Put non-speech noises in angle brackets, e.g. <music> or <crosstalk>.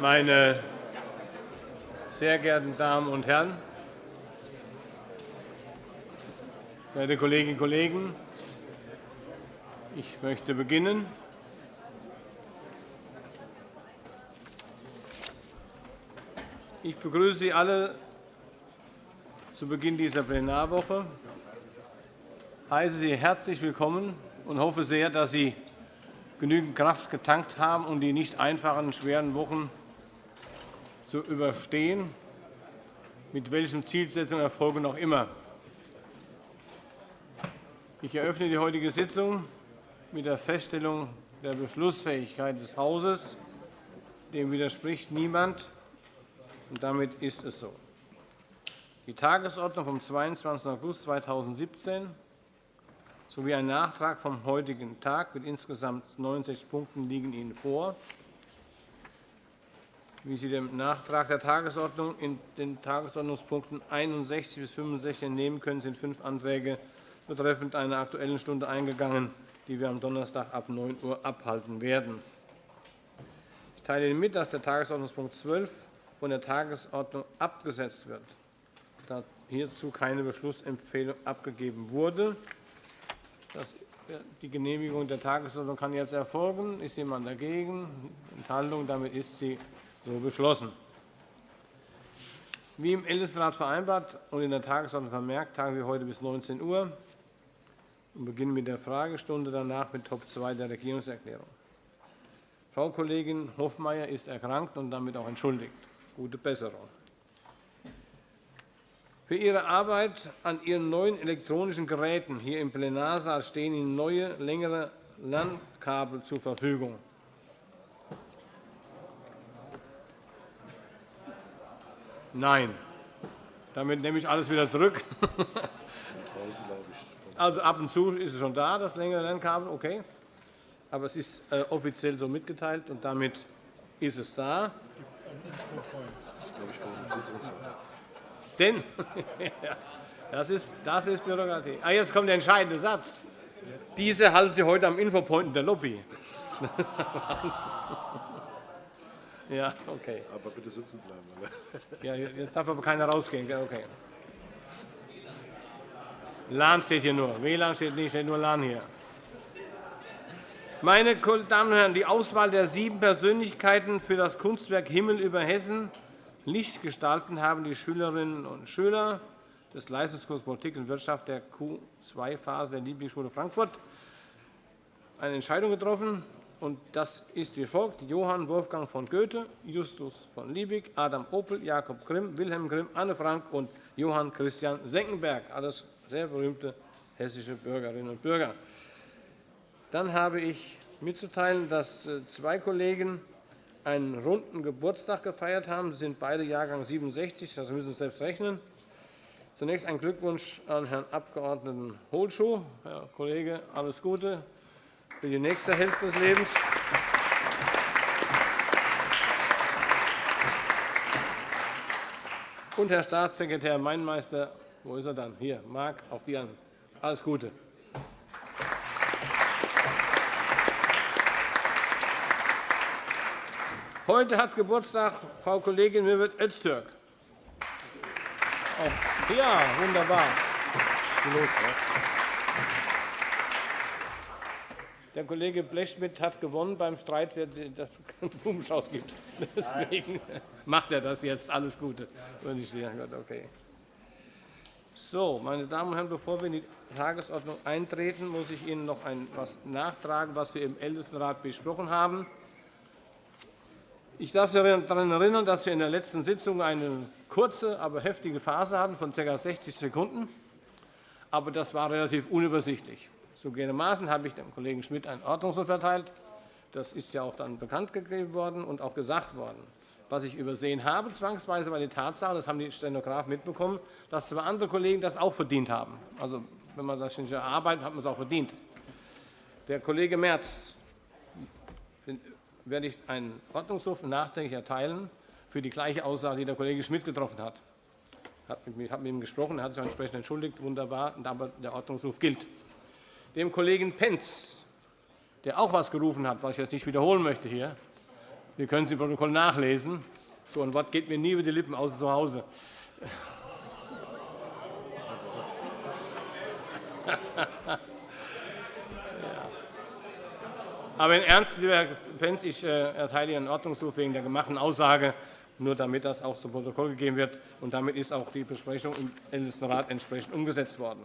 Meine sehr geehrten Damen und Herren, verehrte Kolleginnen und Kollegen, ich möchte beginnen. Ich begrüße Sie alle zu Beginn dieser Plenarwoche, heiße Sie herzlich willkommen und hoffe sehr, dass Sie genügend Kraft getankt haben, um die nicht einfachen, schweren Wochen zu überstehen, mit welchen Zielsetzungen Erfolgen auch immer. Ich eröffne die heutige Sitzung mit der Feststellung der Beschlussfähigkeit des Hauses. Dem widerspricht niemand, und damit ist es so. Die Tagesordnung vom 22. August 2017 sowie ein Nachtrag vom heutigen Tag mit insgesamt 69 Punkten liegen Ihnen vor. Wie Sie dem Nachtrag der Tagesordnung in den Tagesordnungspunkten 61 bis 65 entnehmen können, sind fünf Anträge betreffend einer Aktuellen Stunde eingegangen, die wir am Donnerstag ab 9 Uhr abhalten werden. Ich teile Ihnen mit, dass der Tagesordnungspunkt 12 von der Tagesordnung abgesetzt wird, da hierzu keine Beschlussempfehlung abgegeben wurde. Die Genehmigung der Tagesordnung kann jetzt erfolgen. Ist jemand dagegen? Enthaltung? Damit ist sie so beschlossen. Wie im Ältestenrat vereinbart und in der Tagesordnung vermerkt, tagen wir heute bis 19 Uhr und beginnen mit der Fragestunde, danach mit Top 2 der Regierungserklärung. Frau Kollegin Hofmeier ist erkrankt und damit auch entschuldigt. Gute Besserung. Für Ihre Arbeit an Ihren neuen elektronischen Geräten hier im Plenarsaal stehen Ihnen neue, längere LAN-Kabel zur Verfügung. Nein. Damit nehme ich alles wieder zurück. <laughs> Also ab und zu ist es schon da, das längere LAN-Kabel, okay. Aber es ist äh, offiziell so mitgeteilt, und damit ist es da. Denn <laughs> das ist, das ist Bürokratie. Ah, jetzt kommt der entscheidende Satz. Diese halten Sie heute am Infopoint in der Lobby. <laughs> ja, okay. Aber bitte sitzen bleiben. <laughs> ja, jetzt darf aber keiner rausgehen. Okay. LAN steht hier nur. WLAN steht nicht, steht nur LAN hier. Meine Damen und Herren, die Auswahl der sieben Persönlichkeiten für das Kunstwerk Himmel über Hessen Licht gestalten haben die Schülerinnen und Schüler des Leistungskurses Politik und Wirtschaft der Q2-Phase der Lieblingsschule Frankfurt eine Entscheidung getroffen. Und das ist wie folgt. Johann Wolfgang von Goethe, Justus von Liebig, Adam Opel, Jakob Grimm, Wilhelm Grimm, Anne Frank und Johann Christian Senckenberg, alles sehr berühmte hessische Bürgerinnen und Bürger. Dann habe ich mitzuteilen, dass äh, zwei Kollegen einen runden Geburtstag gefeiert haben. Sie sind beide Jahrgang 67, das müssen Sie selbst rechnen. Zunächst ein Glückwunsch an Herrn Abg. Holschuh. Herr Kollege, alles Gute für die nächste Hälfte des Lebens. Und Herr Staatssekretär Meinmeister, wo ist er dann? Hier, Marc, auch dir alles Gute. Heute hat Geburtstag Frau Kollegin Mürvet Öztürk. Ja, wunderbar. Der Kollege Blechschmidt hat gewonnen beim Streit, wer das Blumenstrauß gibt. <laughs> Deswegen macht er das jetzt. Alles Gute. Okay. So, meine Damen und Herren, bevor wir in die Tagesordnung eintreten, muss ich Ihnen noch etwas nachtragen, was wir im Ältestenrat besprochen haben. Ich darf Sie daran erinnern, dass wir in der letzten Sitzung eine kurze, aber heftige Phase hatten von ca. 60 Sekunden. Aber das war relativ unübersichtlich. Zugegebenermaßen habe ich dem Kollegen Schmidt einen Ordnungsruf erteilt. Das ist ja auch dann bekannt gegeben worden und auch gesagt worden. Was ich übersehen habe, zwangsweise war die Tatsache, das haben die Stenografen mitbekommen, dass zwei andere Kollegen das auch verdient haben. Also, wenn man das nicht erarbeitet, hat man es auch verdient. Der Kollege Merz werde ich einen Ordnungsruf nachträglich erteilen für die gleiche Aussage, die der Kollege Schmidt getroffen hat. Ich habe mit ihm gesprochen, er hat sich entsprechend entschuldigt, wunderbar, aber der Ordnungsruf gilt. Dem Kollegen Pentz, der auch etwas gerufen hat, was ich jetzt nicht wiederholen möchte hier, Wir können es im Protokoll nachlesen. So ein Wort geht mir nie über die Lippen, außer zu Hause. <laughs> Aber in Ernst, lieber Herr Pentz, ich äh, erteile Ihren Ordnungsruf wegen der gemachten Aussage, nur damit das auch zu Protokoll gegeben wird. Und damit ist auch die Besprechung im Ältestenrat entsprechend umgesetzt worden.